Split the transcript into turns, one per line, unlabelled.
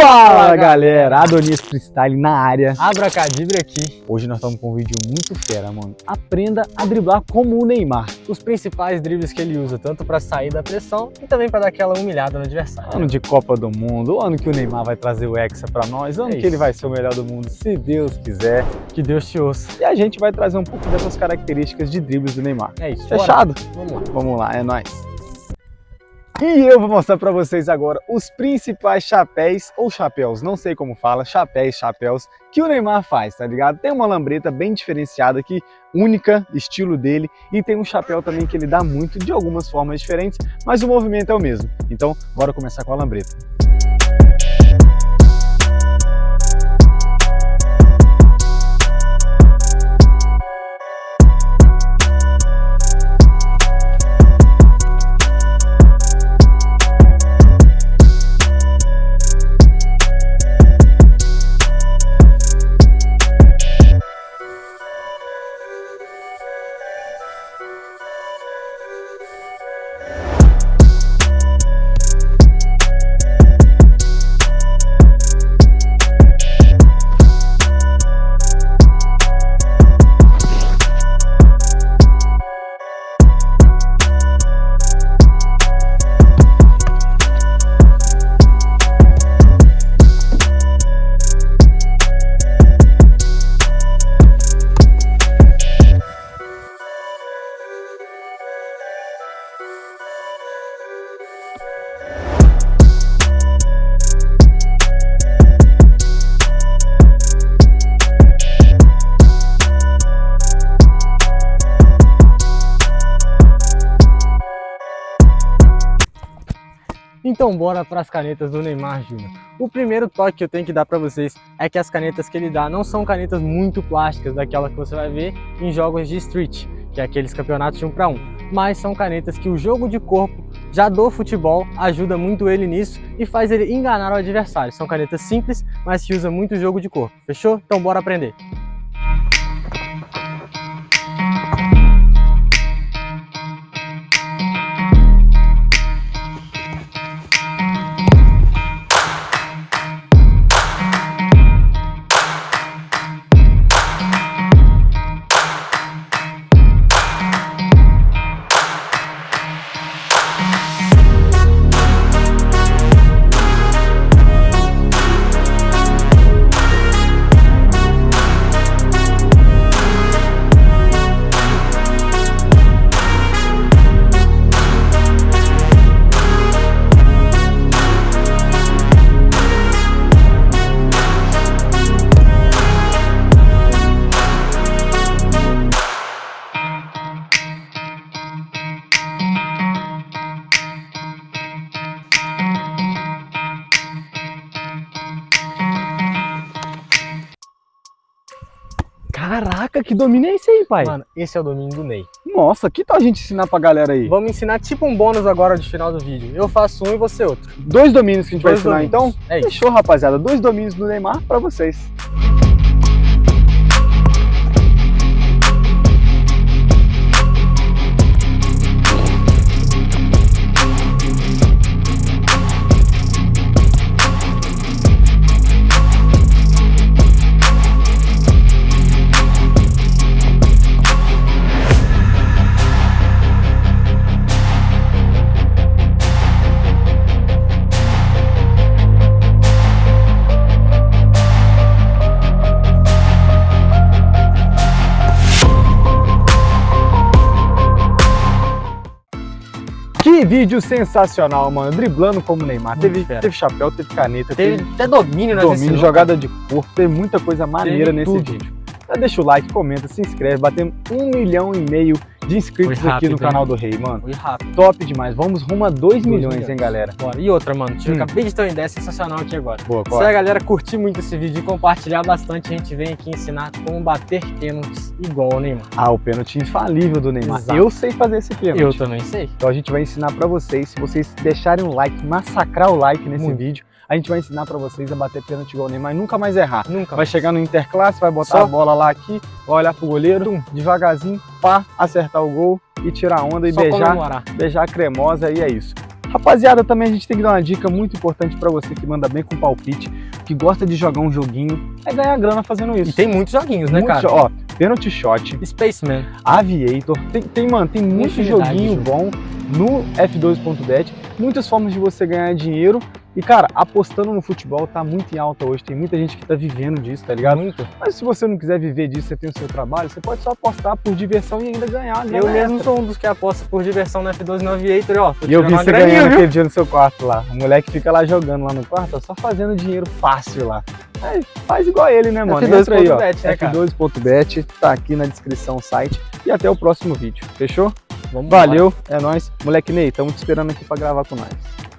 Fala galera, Adonis Freestyle na área.
Abracadabra aqui.
Hoje nós estamos com um vídeo muito fera, mano. Aprenda a driblar como o Neymar.
Os principais dribles que ele usa, tanto para sair da pressão e também para dar aquela humilhada no adversário.
Ano de Copa do Mundo, o ano que o Neymar vai trazer o Hexa para nós, o ano
É
que ele vai ser o melhor do mundo, se Deus quiser.
Que Deus te ouça.
E a gente vai trazer um pouco dessas características de dribles do Neymar.
É isso. bora.
Fechado?
Vamos lá.
Vamos lá, é nóis. E eu vou mostrar para vocês agora os principais chapéus, ou chapéus, não sei como fala, chapéus, chapéus, que o Neymar faz, tá ligado? Tem uma lambreta bem diferenciada aqui, única, estilo dele, e tem um chapéu também que ele dá muito, de algumas formas diferentes, mas o movimento é o mesmo. Então, bora começar com a lambreta.
Então bora para as canetas do Neymar Júnior. O primeiro toque que eu tenho que dar para vocês é que as canetas que ele dá não são canetas muito plásticas, daquela que você vai ver em jogos de street, que é aqueles campeonatos de um para um, mas são canetas que o jogo de corpo já do futebol ajuda muito ele nisso e faz ele enganar o adversário. São canetas simples, mas que usa muito jogo de corpo. Fechou? Então bora aprender.
Caraca, que domínio é esse aí, pai?
Mano, esse é o domínio do Ney.
Nossa, que tal a gente ensinar pra galera aí?
Vamos ensinar tipo um bônus agora de final do vídeo. Eu faço um e você outro.
Dois domínios que a gente vai
Dois
ensinar
domínios.
então?
É isso.
Fechou, rapaziada. Dois domínios do Neymar pra vocês. Que vídeo sensacional, mano. Driblando como Neymar. Teve, teve chapéu, teve caneta,
Teve
teve,
até domínio nós
domínio, jogada de corpo, teve muita coisa maneira
Teve
nesse
tudo.
vídeo. Já deixa o like, comenta, se inscreve. Batemos um milhão e meio de inscritos
Foi
aqui no
rápido,
canal do Rei, mano.
Foi rápido.
Top demais. Vamos rumo a 2 milhões,
milhões.
hein, galera.
Bora. E outra, mano. Eu
Hum.
acabei de ter uma ideia sensacional aqui agora.
Boa,
Se a galera curtir muito esse vídeo e compartilhar bastante, a gente vem aqui ensinar como bater pênaltis igual o Neymar.
Ah, o pênalti infalível do Neymar.
Exato.
Eu sei fazer esse pênalti.
Eu também sei.
Então a gente vai ensinar pra vocês, se vocês deixarem um like, massacrar o like nesse
Muito.
vídeo, a gente vai ensinar pra vocês a bater pênalti igual o Neymar e nunca mais errar.
Nunca.
Vai chegar no interclasse, vai botar
Só-
a bola lá aqui, vai olhar pro goleiro, devagarzinho, pá, acertar o gol e tirar a onda e
Só
beijar,
comemorar.
beijar a cremosa e é isso. Rapaziada, também a gente tem que dar uma dica muito importante pra você que manda bem com palpite. que gosta de jogar um joguinho, é ganhar grana fazendo isso.
E tem muitos joguinhos, né,
Muito
cara?
Ó, Penalty Shot,
Spaceman.
Aviator, tem, tem, mano, tem muito
Infinidade de
joguinho bom no F2.bet, muitas formas de você ganhar dinheiro. E, cara, apostando no futebol tá muito em alta hoje. Tem muita gente que tá vivendo disso, tá ligado?
Muito.
Mas se você não quiser viver disso, você tem o seu trabalho, você pode só apostar por diversão e ainda ganhar.
Eu
grana
mesmo
extra.
sou um dos que aposta por diversão no F12 no Aviator, ó.
E eu vi você
graninha,
ganhando
viu?
aquele dia no seu quarto lá. O moleque fica lá jogando lá no quarto, ó, só fazendo dinheiro fácil lá. Aí, faz igual ele, né, mano? Entra aí, ó.
F2.bet, né, cara?
F2.bet, tá aqui na descrição o site. E até o próximo vídeo, fechou?
Vamos
Valeu, é nóis. Moleque Ney, estamos te esperando aqui pra gravar com nós.